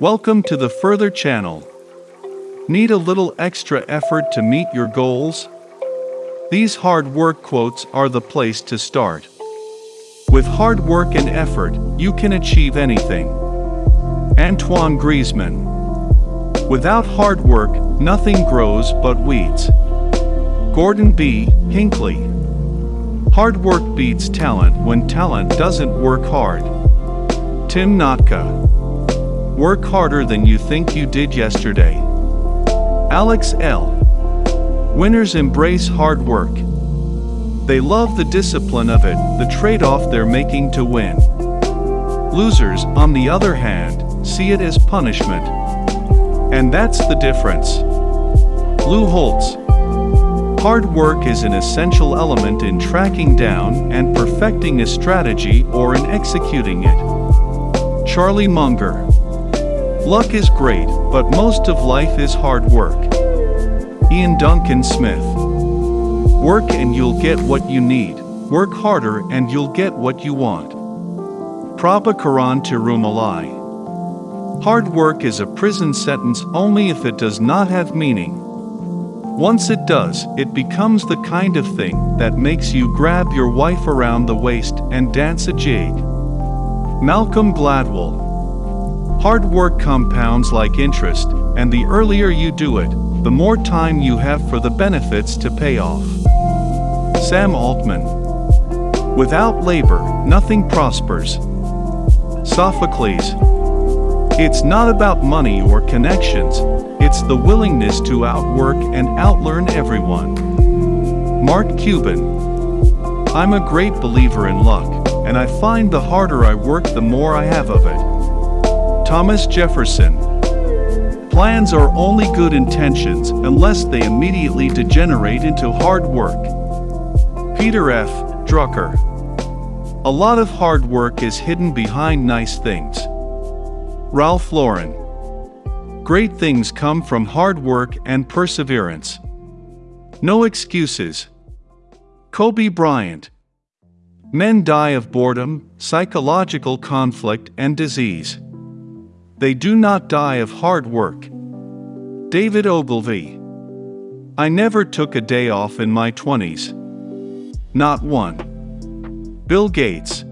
Welcome to the Further channel. Need a little extra effort to meet your goals? These hard work quotes are the place to start. With hard work and effort, you can achieve anything. Antoine Griezmann. Without hard work, nothing grows but weeds. Gordon B. Hinckley. Hard work beats talent when talent doesn't work hard. Tim Notke. Work harder than you think you did yesterday. Alex L. Winners embrace hard work. They love the discipline of it, the trade-off they're making to win. Losers, on the other hand, see it as punishment. And that's the difference. Lou Holtz. Hard work is an essential element in tracking down and perfecting a strategy or in executing it. Charlie Munger. Luck is great, but most of life is hard work. Iain Duncan Smith. Work and you'll get what you need. Work harder and you'll get what you want. Prabhakaran Tirumalai. Hard work is a prison sentence only if it does not have meaning. Once it does, it becomes the kind of thing that makes you grab your wife around the waist and dance a jig. Malcolm Gladwell. Hard work compounds like interest, and the earlier you do it, the more time you have for the benefits to pay off. Sam Altman. Without labor, nothing prospers. Sophocles. It's not about money or connections, it's the willingness to outwork and outlearn everyone. Mark Cuban. I'm a great believer in luck, and I find the harder I work the more I have of it. Thomas Jefferson. Plans are only good intentions unless they immediately degenerate into hard work. Peter F. Drucker. A lot of hard work is hidden behind nice things. Ralph Lauren. Great things come from hard work and perseverance. No excuses. Kobe Bryant. Men die of boredom, psychological conflict, and disease. They do not die of hard work. David Ogilvy. I never took a day off in my 20s. Not one. Bill Gates.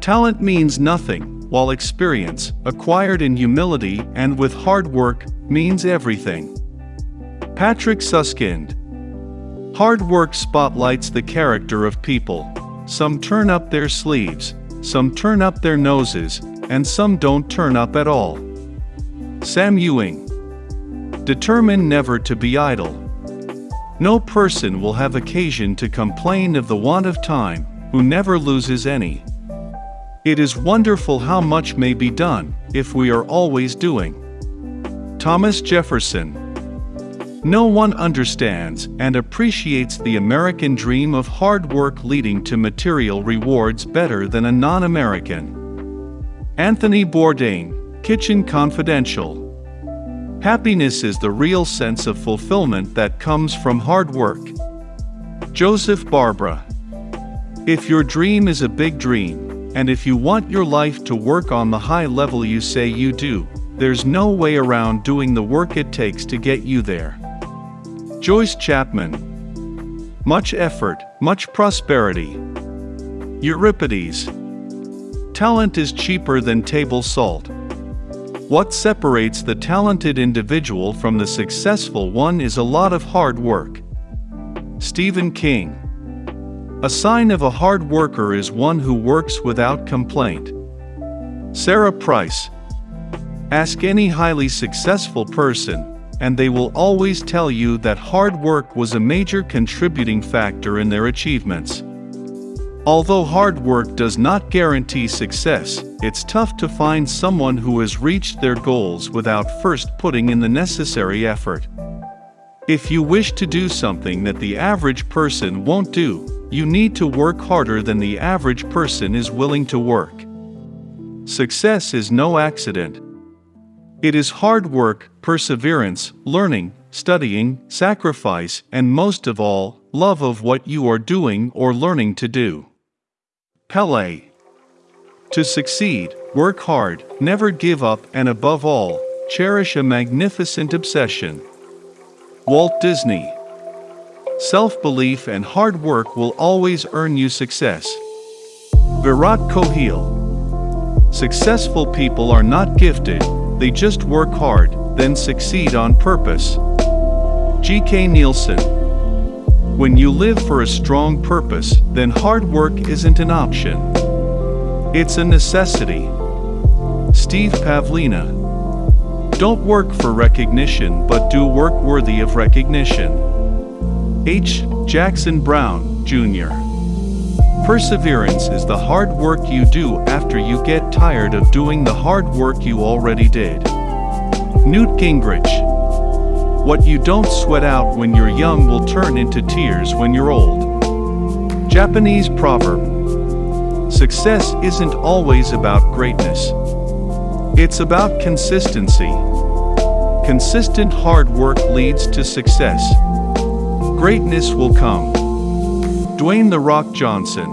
Talent means nothing, while experience, acquired in humility and with hard work, means everything. Patrick Suskind. Hard work spotlights the character of people. Some turn up their sleeves, some turn up their noses, and some don't turn up at all. Sam Ewing. Determine never to be idle. No person will have occasion to complain of the want of time, who never loses any. It is wonderful how much may be done, if we are always doing. Thomas Jefferson. No one understands and appreciates the American dream of hard work leading to material rewards better than a non-American. Anthony Bourdain, Kitchen Confidential. Happiness is the real sense of fulfillment that comes from hard work. Joseph Barbara. If your dream is a big dream, and if you want your life to work on the high level you say you do, there's no way around doing the work it takes to get you there. Joyce Chapman. Much effort, much prosperity. Euripides. Talent is cheaper than table salt. What separates the talented individual from the successful one is a lot of hard work. Stephen King. A sign of a hard worker is one who works without complaint. Sarah Price. Ask any highly successful person, and they will always tell you that hard work was a major contributing factor in their achievements. Although hard work does not guarantee success, it's tough to find someone who has reached their goals without first putting in the necessary effort. If you wish to do something that the average person won't do, you need to work harder than the average person is willing to work. Success is no accident. It is hard work, perseverance, learning, studying, sacrifice, and most of all, love of what you are doing or learning to do. Pele. To succeed, work hard, never give up, and above all, cherish a magnificent obsession. Walt Disney Self belief and hard work will always earn you success. Virat Kohli Successful people are not gifted, they just work hard, then succeed on purpose. G.K. Nielsen When you live for a strong purpose, then hard work isn't an option. It's a necessity. Steve Pavlina Don't work for recognition but do work worthy of recognition. H. Jackson Brown, Jr. Perseverance is the hard work you do after you get tired of doing the hard work you already did. Newt Gingrich What you don't sweat out when you're young will turn into tears when you're old. Japanese proverb Success isn't always about greatness. It's about consistency. Consistent hard work leads to success. Greatness will come. Dwayne The Rock Johnson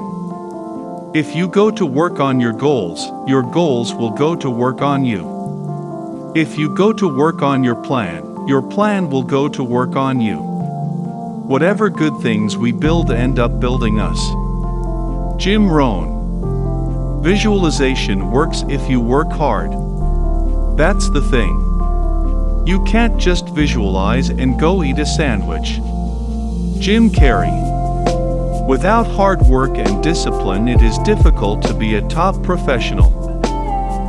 if you go to work on your goals, your goals will go to work on you. If you go to work on your plan, your plan will go to work on you. Whatever good things we build end up building us. Jim Rohn. Visualization works if you work hard. That's the thing. You can't just visualize and go eat a sandwich. Jim Carrey. Without hard work and discipline it is difficult to be a top professional.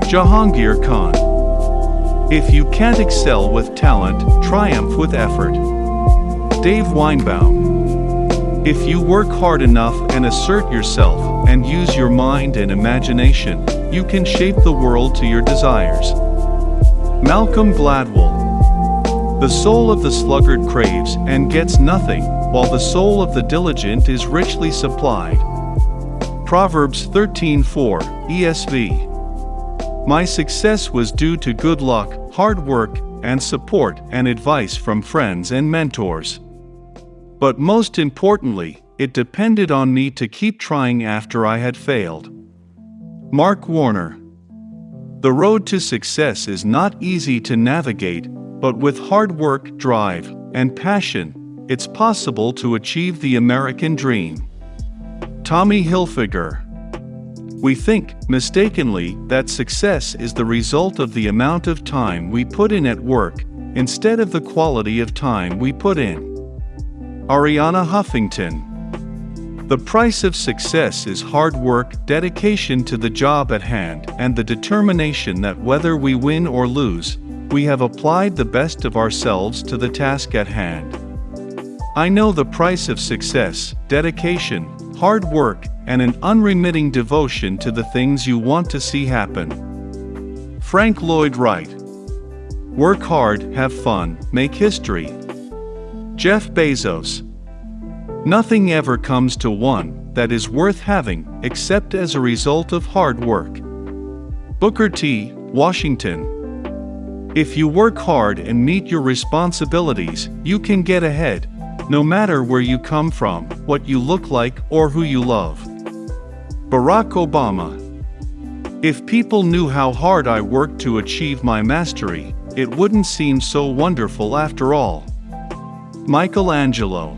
Jahangir Khan If you can't excel with talent, triumph with effort. Dave Weinbaum If you work hard enough and assert yourself, and use your mind and imagination, you can shape the world to your desires. Malcolm Gladwell the soul of the sluggard craves and gets nothing, while the soul of the diligent is richly supplied. Proverbs 13:4 ESV. My success was due to good luck, hard work, and support and advice from friends and mentors. But most importantly, it depended on me to keep trying after I had failed. Mark Warner. The road to success is not easy to navigate, but with hard work, drive, and passion, it's possible to achieve the American dream. Tommy Hilfiger We think, mistakenly, that success is the result of the amount of time we put in at work, instead of the quality of time we put in. Arianna Huffington the price of success is hard work, dedication to the job at hand, and the determination that whether we win or lose, we have applied the best of ourselves to the task at hand. I know the price of success, dedication, hard work, and an unremitting devotion to the things you want to see happen. Frank Lloyd Wright Work hard, have fun, make history. Jeff Bezos Nothing ever comes to one that is worth having except as a result of hard work. Booker T. Washington if you work hard and meet your responsibilities, you can get ahead, no matter where you come from, what you look like, or who you love. Barack Obama If people knew how hard I worked to achieve my mastery, it wouldn't seem so wonderful after all. Michelangelo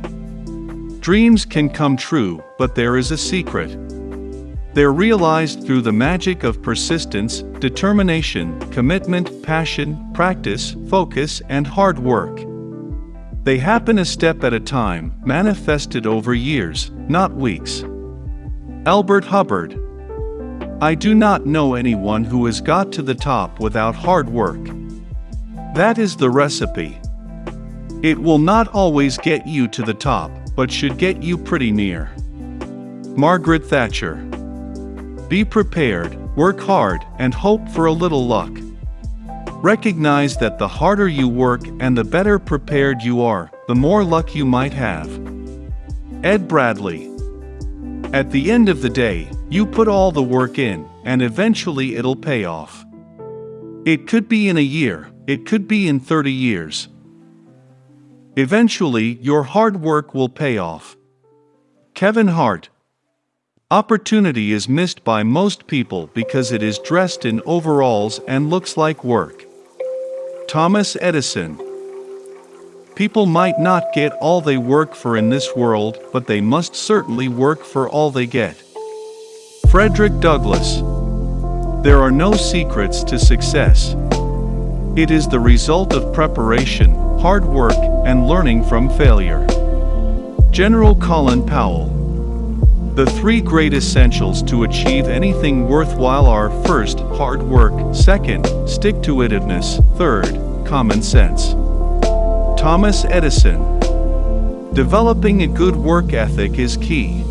Dreams can come true, but there is a secret. They're realized through the magic of persistence, determination, commitment, passion, practice, focus, and hard work. They happen a step at a time, manifested over years, not weeks. Albert Hubbard I do not know anyone who has got to the top without hard work. That is the recipe. It will not always get you to the top, but should get you pretty near. Margaret Thatcher be prepared, work hard, and hope for a little luck. Recognize that the harder you work and the better prepared you are, the more luck you might have. Ed Bradley At the end of the day, you put all the work in, and eventually it'll pay off. It could be in a year, it could be in 30 years. Eventually, your hard work will pay off. Kevin Hart Opportunity is missed by most people because it is dressed in overalls and looks like work. Thomas Edison People might not get all they work for in this world, but they must certainly work for all they get. Frederick Douglass There are no secrets to success. It is the result of preparation, hard work, and learning from failure. General Colin Powell The three great essentials to achieve anything worthwhile are first, hard work, second, stick-to-itiveness, third, common sense. Thomas Edison Developing a good work ethic is key.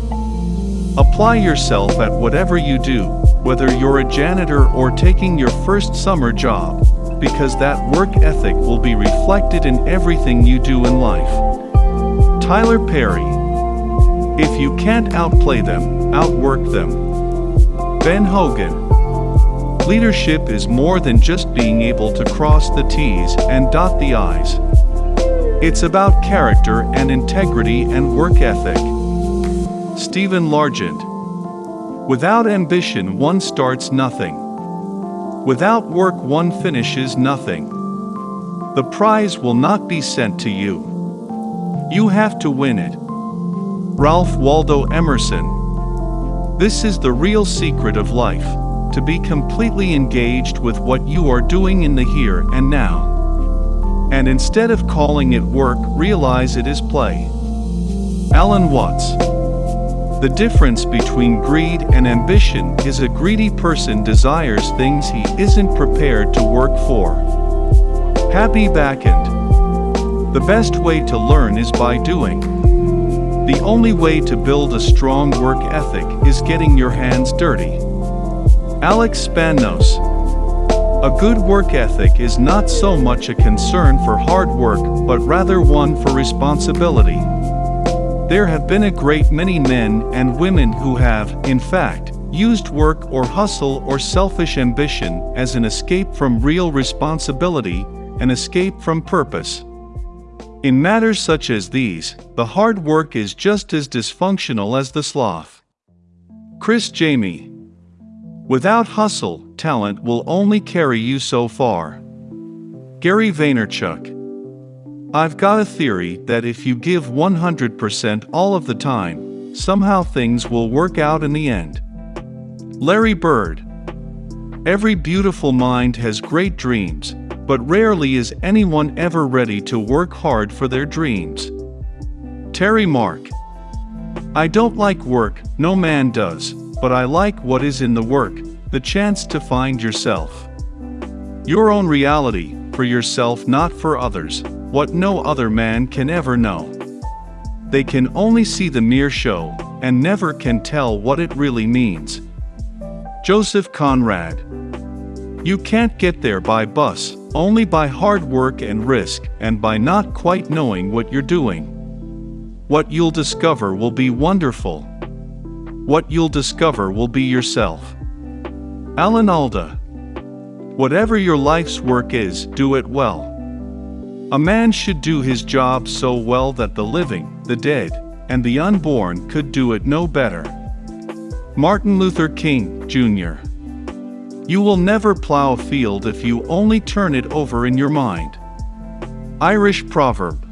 Apply yourself at whatever you do, whether you're a janitor or taking your first summer job, because that work ethic will be reflected in everything you do in life. Tyler Perry If you can't outplay them, outwork them. Ben Hogan Leadership is more than just being able to cross the T's and dot the I's. It's about character and integrity and work ethic. Stephen Largent. Without ambition, one starts nothing. Without work, one finishes nothing. The prize will not be sent to you. You have to win it. Ralph Waldo Emerson. This is the real secret of life to be completely engaged with what you are doing in the here and now. And instead of calling it work, realize it is play. Alan Watts. The difference between greed and ambition is a greedy person desires things he isn't prepared to work for. Habeeb Akande. The best way to learn is by doing. The only way to build a strong work ethic is getting your hands dirty. Alex Spanos. A good work ethic is not so much a concern for hard work, but rather one for responsibility. There have been a great many men and women who have, in fact, used work or hustle or selfish ambition as an escape from real responsibility, an escape from purpose. In matters such as these, the hard work is just as dysfunctional as the sloth. Criss Jami Without hustle, talent will only carry you so far. Gary Vaynerchuk I've got a theory that if you give 100% all of the time, somehow things will work out in the end. Larry Bird Every beautiful mind has great dreams, but rarely is anyone ever ready to work hard for their dreams. Terry Mark I don't like work, no man does but I like what is in the work, the chance to find yourself. Your own reality, for yourself not for others, what no other man can ever know. They can only see the mere show, and never can tell what it really means. Joseph Conrad You can't get there by bus, only by hard work and risk, and by not quite knowing what you're doing. What you'll discover will be wonderful, what you'll discover will be yourself. Alan Alda. Whatever your life's work is, do it well. A man should do his job so well that the living, the dead, and the unborn could do it no better. Martin Luther King, Jr. You will never plow a field if you only turn it over in your mind. Irish proverb.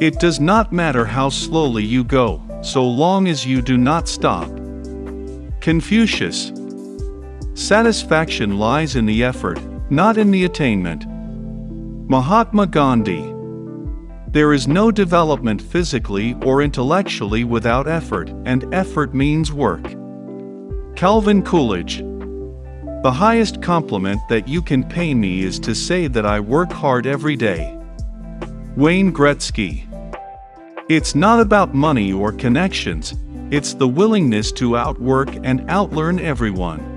It does not matter how slowly you go, so long as you do not stop. Confucius. Satisfaction lies in the effort, not in the attainment. Mahatma Gandhi. There is no development physically or intellectually without effort, and effort means work. Calvin Coolidge. The highest compliment that you can pay me is to say that I work hard every day. Wayne Gretzky. It's not about money or connections, it's the willingness to outwork and outlearn everyone.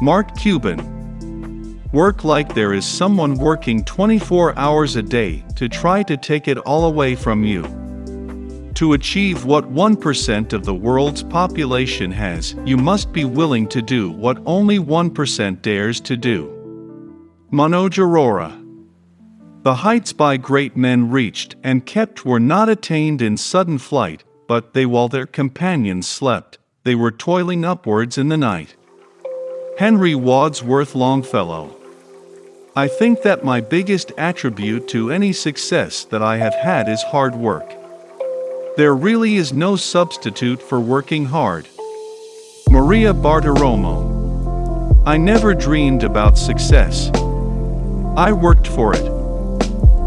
Mark Cuban. Work like there is someone working 24 hours a day to try to take it all away from you. To achieve what 1% of the world's population has, you must be willing to do what only 1% dares to do. Manoj Arora the heights by great men reached and kept were not attained in sudden flight, but they while their companions slept, they were toiling upwards in the night. Henry Wadsworth Longfellow. I think that my biggest attribute to any success that I have had is hard work. There really is no substitute for working hard. Maria Bartiromo. I never dreamed about success. I worked for it.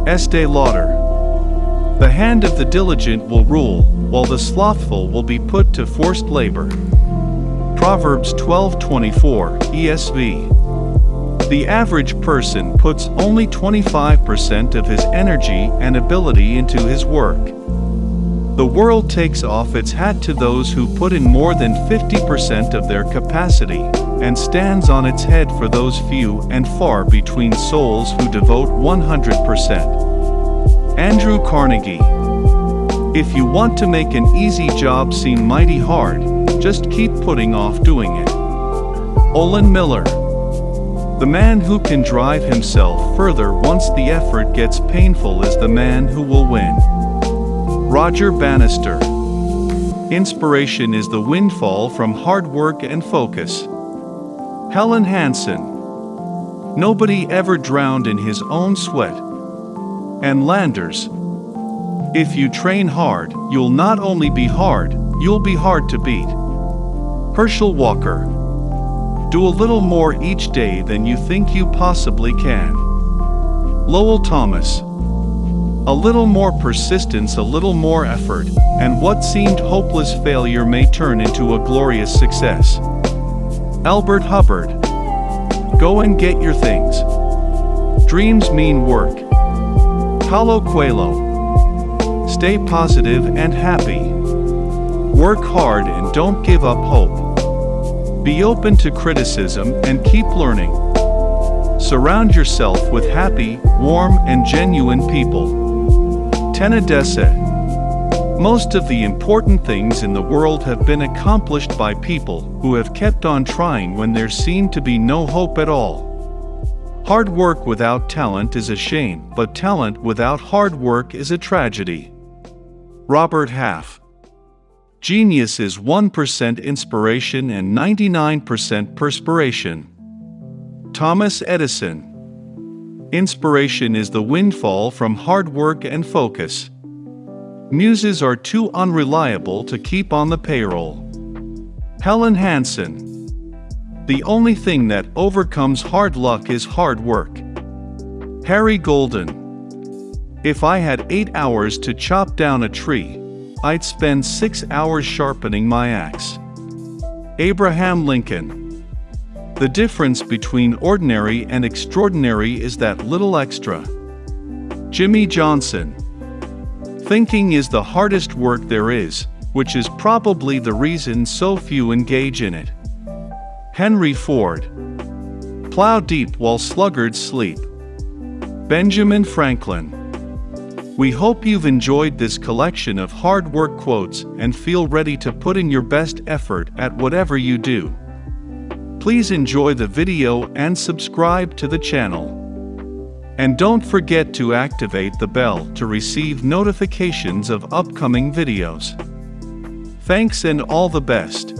Estee Lauder. The hand of the diligent will rule, while the slothful will be put to forced labor. Proverbs 12:24 ESV. The average person puts only 25% of his energy and ability into his work. The world takes off its hat to those who put in more than 50% of their capacity, and stands on its head for those few and far between souls who devote 100%. Andrew Carnegie If you want to make an easy job seem mighty hard, just keep putting off doing it. Olin Miller The man who can drive himself further once the effort gets painful is the man who will win. Roger Bannister. Inspiration is the windfall from hard work and focus. Helen Hanson. Nobody ever drowned in his own sweat. Ann Landers. If you train hard, you'll not only be hard, you'll be hard to beat. Herschel Walker. Do a little more each day than you think you possibly can. Lowell Thomas. A little more persistence, a little more effort, and what seemed hopeless failure may turn into a glorious success. Albert Hubbard. Go and get your things. Dreams mean work. Paulo Coelho. Stay positive and happy. Work hard and don't give up hope. Be open to criticism and keep learning. Surround yourself with happy, warm, and genuine people. Tena Desae. Most of the important things in the world have been accomplished by people who have kept on trying when there seemed to be no hope at all. Hard work without talent is a shame, but talent without hard work is a tragedy. Robert Half Genius is 1% inspiration and 99% perspiration. Thomas Edison Inspiration is the windfall from hard work and focus. Muses are too unreliable to keep on the payroll. Helen Hanson. The only thing that overcomes hard luck is hard work. Harry Golden. If I had eight hours to chop down a tree, I'd spend six hours sharpening my axe. Abraham Lincoln. The difference between ordinary and extraordinary is that little extra. Jimmy Johnson. Thinking is the hardest work there is, which is probably the reason so few engage in it. Henry Ford. Plow deep while sluggards sleep. Benjamin Franklin. We hope you've enjoyed this collection of hard work quotes and feel ready to put in your best effort at whatever you do. Please enjoy the video and subscribe to the channel. And don't forget to activate the bell to receive notifications of upcoming videos. Thanks and all the best.